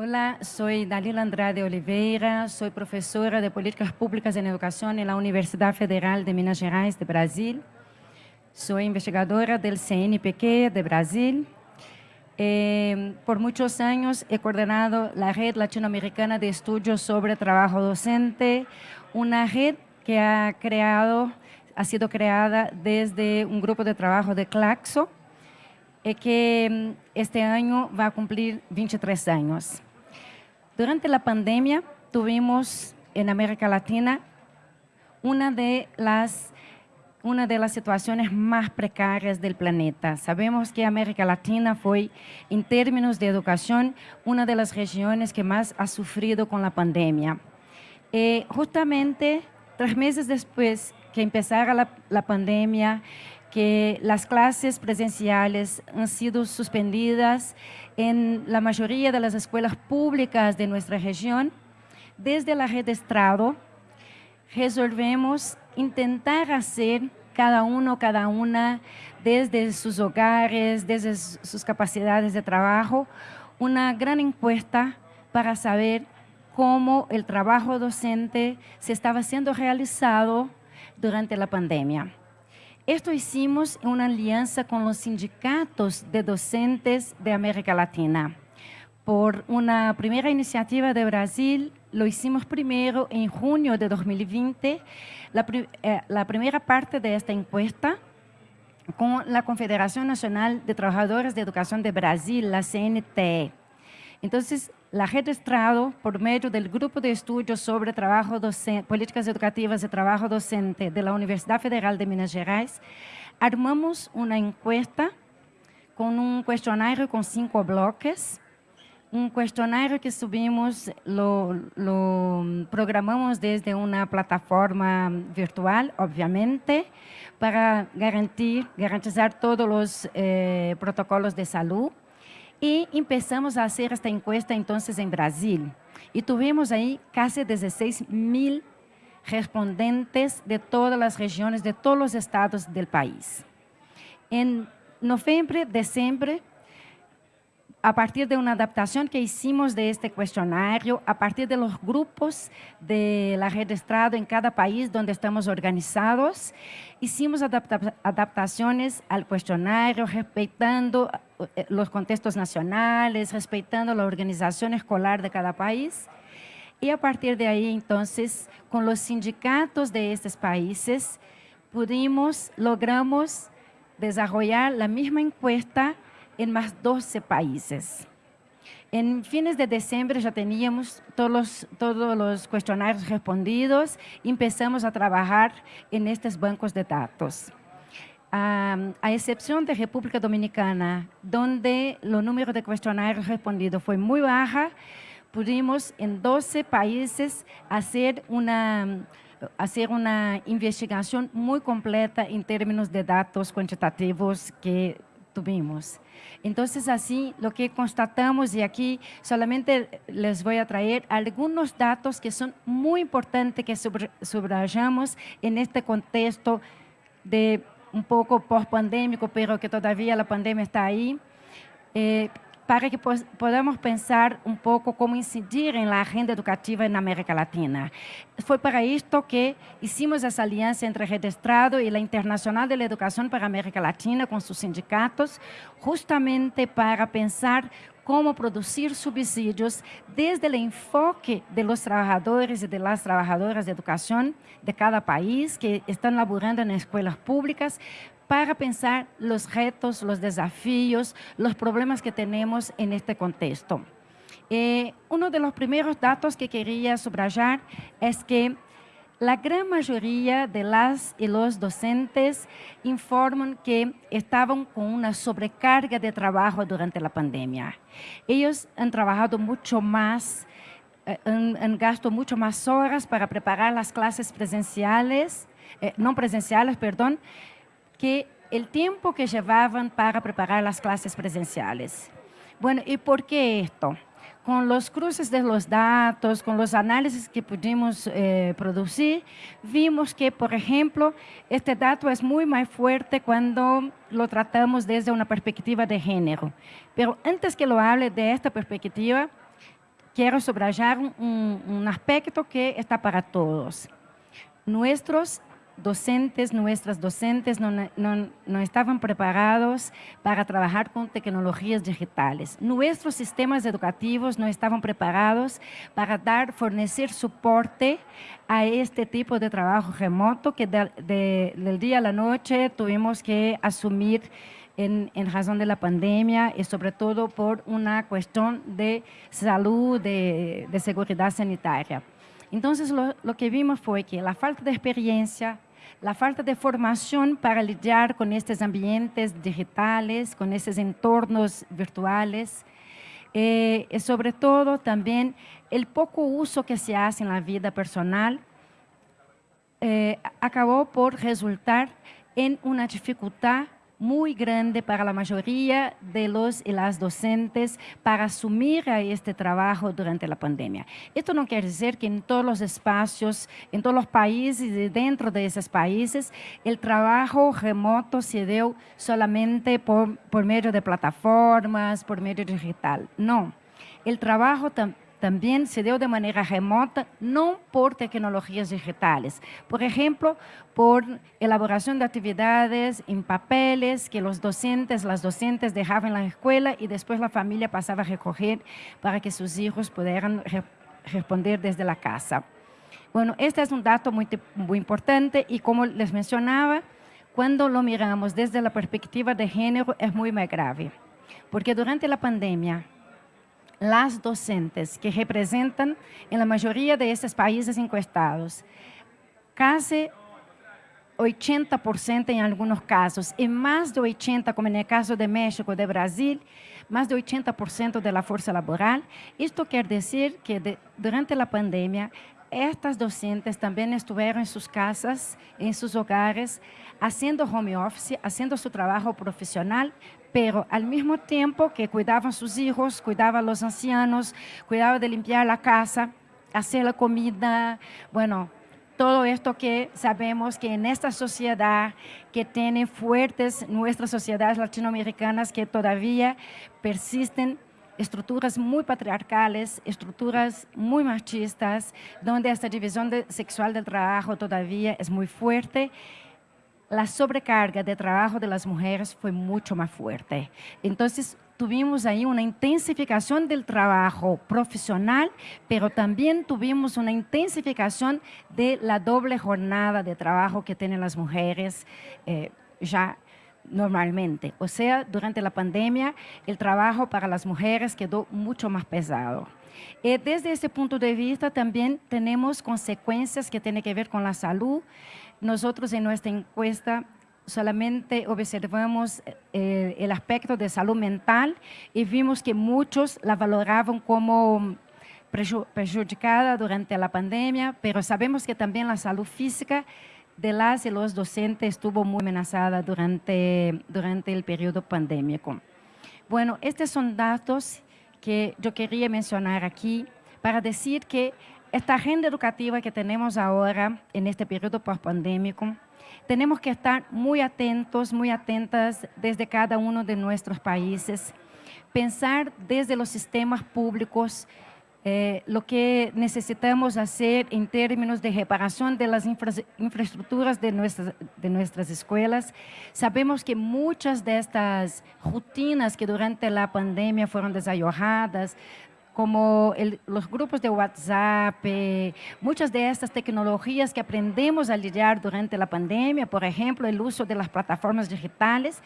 Hola, soy Dalila Andrade Oliveira, soy profesora de Políticas Públicas en Educación en la Universidad Federal de Minas Gerais de Brasil. Soy investigadora del CNPq de Brasil. Eh, por muchos años he coordinado la Red Latinoamericana de Estudios sobre Trabajo Docente, una red que ha, creado, ha sido creada desde un grupo de trabajo de Claxo, eh, que mm, este año va a cumplir 23 años. Durante la pandemia tuvimos en América Latina una de las una de las situaciones más precarias del planeta. Sabemos que América Latina fue, en términos de educación, una de las regiones que más ha sufrido con la pandemia. Eh, justamente tres meses después que empezara la, la pandemia, que las clases presenciales han sido suspendidas en la mayoría de las escuelas públicas de nuestra región. Desde la red Estrado, resolvemos intentar hacer cada uno, cada una, desde sus hogares, desde sus capacidades de trabajo, una gran encuesta para saber cómo el trabajo docente se estaba siendo realizado durante la pandemia. Esto hicimos en una alianza con los sindicatos de docentes de América Latina. Por una primera iniciativa de Brasil, lo hicimos primero en junio de 2020, la, eh, la primera parte de esta encuesta con la Confederación Nacional de Trabajadores de Educación de Brasil, la CNTE. Entonces, la Red Estrado, por medio del Grupo de Estudios sobre Políticas Educativas de Trabajo Docente de la Universidad Federal de Minas Gerais, armamos una encuesta con un cuestionario con cinco bloques, un cuestionario que subimos, lo, programamos desde una plataforma virtual, obviamente, para garantizar todos los eh, protocolos de salud. Y empezamos a hacer esta encuesta entonces en Brasil. Y tuvimos ahí casi 16 mil respondentes de todas las regiones, de todos los estados del país. En noviembre, diciembre, a partir de una adaptación que hicimos de este cuestionario, a partir de los grupos de la red Estrado en cada país donde estamos organizados, hicimos adapta adaptaciones al cuestionario, respetando eh, los contextos nacionales, respetando la organización escolar de cada país. Y a partir de ahí, entonces, con los sindicatos de estos países, pudimos, logramos desarrollar la misma encuesta en más 12 países. En fines de diciembre ya teníamos todos los, todos los cuestionarios respondidos y empezamos a trabajar en estos bancos de datos. a excepción de República Dominicana, donde el número de cuestionarios respondidos fue muy baja, pudimos en 12 países hacer una, hacer una investigación muy completa en términos de datos cuantitativos que Entonces, así, lo que constatamos, y aquí solamente les voy a traer algunos datos que son muy importantes que subrayamos en este contexto de un poco post-pandémico, pero que todavía la pandemia está ahí. Eh, para que podamos pensar un poco cómo incidir en la agenda educativa en América Latina. Fue para esto que hicimos esa alianza entre Red Estrado y la Internacional de la Educación para América Latina con sus sindicatos, justamente para pensar cómo producir subsidios desde el enfoque de los trabajadores y de las trabajadoras de educación de cada país que están laborando en escuelas públicas para pensar los retos, los desafíos, los problemas que tenemos en este contexto. Eh, uno de los primeros datos que quería subrayar es que la gran mayoría de las y los docentes informan que estaban con una sobrecarga de trabajo durante la pandemia. Ellos han trabajado mucho más, eh, han, gastado mucho más horas para preparar las clases presenciales, eh, no presenciales, perdón, que el tiempo que llevaban para preparar las clases presenciales. Bueno, ¿y por qué esto? Con los cruces de los datos, con los análisis que pudimos eh, producir, vimos que, por ejemplo, este dato es muy más fuerte cuando lo tratamos desde una perspectiva de género. Pero antes que lo hable de esta perspectiva, quiero subrayar un, un aspecto que está para todos. Nuestros docentes, nuestras docentes no, no, no, estaban preparados para trabajar con tecnologías digitales. Nuestros sistemas educativos no estaban preparados para dar, fornecer soporte a este tipo de trabajo remoto que de, de, del día a la noche tuvimos que asumir en, en, razón de la pandemia y sobre todo por una cuestión de salud, de, de seguridad sanitaria. Entonces, lo, lo, que vimos fue que la falta de experiencia, la falta de formación para lidiar con estos ambientes digitales, con esos entornos virtuales, eh, y sobre todo también el poco uso que se hace en la vida personal, eh, acabó por resultar en una dificultad muy grande para la mayoría de los y las docentes para asumir este trabajo durante la pandemia. Esto no quiere decir que en todos los espacios, en todos los países y dentro de esos países, el trabajo remoto se dio solamente por, por medio de plataformas, por medio digital. No, el trabajo también también se dio de manera remota, no por tecnologías digitales. Por ejemplo, por elaboración de actividades en papeles que los docentes, las docentes dejaban en la escuela y después la familia pasaba a recoger para que sus hijos pudieran re responder desde la casa. Bueno, este es un dato muy importante y como les mencionaba, cuando lo miramos desde la perspectiva de género es muy más grave, porque durante la pandemia las docentes que representan en la mayoría de estos países encuestados, casi 80% en algunos casos, y más de 80%, como en el caso de México, de Brasil, más de 80% de la fuerza laboral. Esto quiere decir que durante la pandemia, estas docentes también estuvieron en sus casas, en sus hogares, haciendo home office, haciendo su trabajo profesional, pero al mismo tiempo que cuidaban sus hijos, cuidaban a los ancianos, cuidaban de limpiar la casa, hacer la comida, bueno, todo esto que sabemos que en esta sociedad que tiene fuertes, nuestras sociedades latinoamericanas que todavía persisten estructuras muy patriarcales, estructuras muy machistas, donde esta división de, sexual del trabajo todavía es muy fuerte la sobrecarga de trabajo de las mujeres fue mucho más fuerte. Entonces, tuvimos ahí una intensificación del trabajo profesional, pero también tuvimos una intensificación de la doble jornada de trabajo que tienen las mujeres eh, ya normalmente. O sea, durante la pandemia, el trabajo para las mujeres quedó mucho más pesado. Eh, desde ese punto de vista también tenemos consecuencias que tienen que ver con la salud, nosotros en nuestra encuesta solamente observamos eh, el aspecto de salud mental y vimos que muchos la valoraban como perjudicada durante la pandemia, pero sabemos que también la salud física de las y los docentes estuvo muy amenazada durante, durante el periodo pandémico. Bueno, estos son datos que yo quería mencionar aquí para decir que esta agenda educativa que tenemos ahora en este periodo post-pandémico, tenemos que estar muy atentos, muy atentas desde cada uno de nuestros países, pensar desde los sistemas públicos eh, lo que necesitamos hacer en términos de reparación de las infra infraestructuras de nuestras, de nuestras escuelas. Sabemos que muchas de estas rutinas que durante la pandemia fueron desayojadas, como el, los grupos de WhatsApp, eh, muchas de estas tecnologías que aprendemos a lidiar durante la pandemia, por ejemplo, el uso de las plataformas digitales,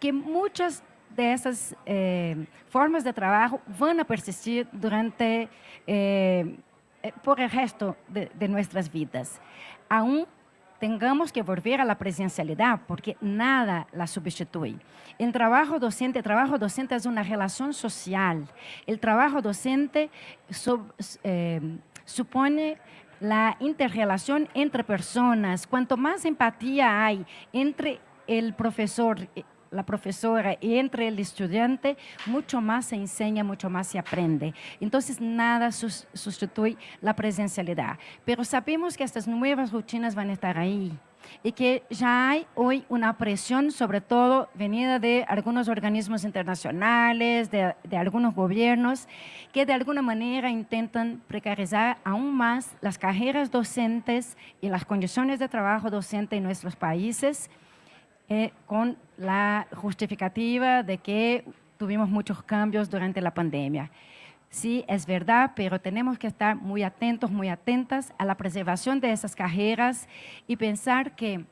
que muchas de esas eh, formas de trabajo van a persistir durante, eh, eh por el resto de, de nuestras vidas. Aún tengamos que volver a la presencialidad porque nada la sustituye. El trabajo docente, el trabajo docente es una relación social. El trabajo docente eh, supone la interrelación entre personas. Cuanto más empatía hay entre el profesor la profesora y entre el estudiante, mucho más se enseña, mucho más se aprende. Entonces, nada sustituye la presencialidad. Pero sabemos que estas nuevas rutinas van a estar ahí. y que ya hay hoy una presión, sobre todo venida de algunos organismos internacionales, de, de algunos gobiernos, que de alguna manera intentan precarizar aún más las carreras docentes y las condiciones de trabajo docente en nuestros países, eh, con la justificativa de que tuvimos muchos cambios durante la pandemia. Sí, es verdad, pero tenemos que estar muy atentos, muy atentas a la preservación de esas carreras y pensar que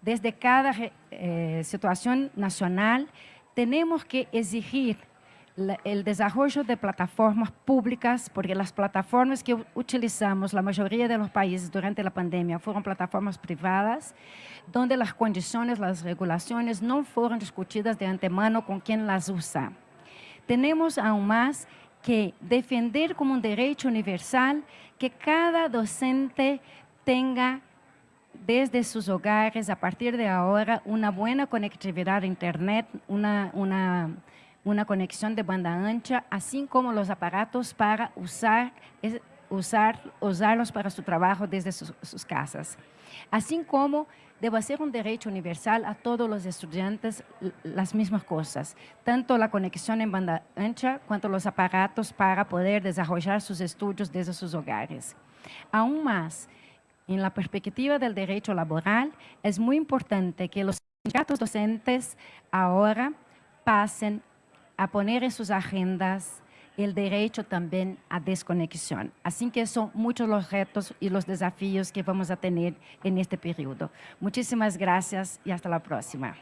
desde cada eh, situación nacional tenemos que exigir el desarrollo de plataformas públicas, porque las plataformas que utilizamos, la mayoría de los países durante la pandemia, fueron plataformas privadas, donde las condiciones, las regulaciones no fueron discutidas de antemano con quien las usa. Tenemos aún más que defender como un derecho universal que cada docente tenga desde sus hogares, a partir de ahora, una buena conectividad a Internet, una, una, una conexión de banda ancha, así como los aparatos para usar, usar, usarlos para su trabajo desde sus, sus casas. Así como debe ser un derecho universal a todos los estudiantes las mismas cosas, tanto la conexión en banda ancha cuanto los aparatos para poder desarrollar sus estudios desde sus hogares. Aún más, en la perspectiva del derecho laboral, es muy importante que los sindicatos docentes ahora pasen a poner en sus agendas el derecho también a desconexión. Así que son muchos los retos y los desafíos que vamos a tener en este periodo. Muchísimas gracias y hasta la próxima.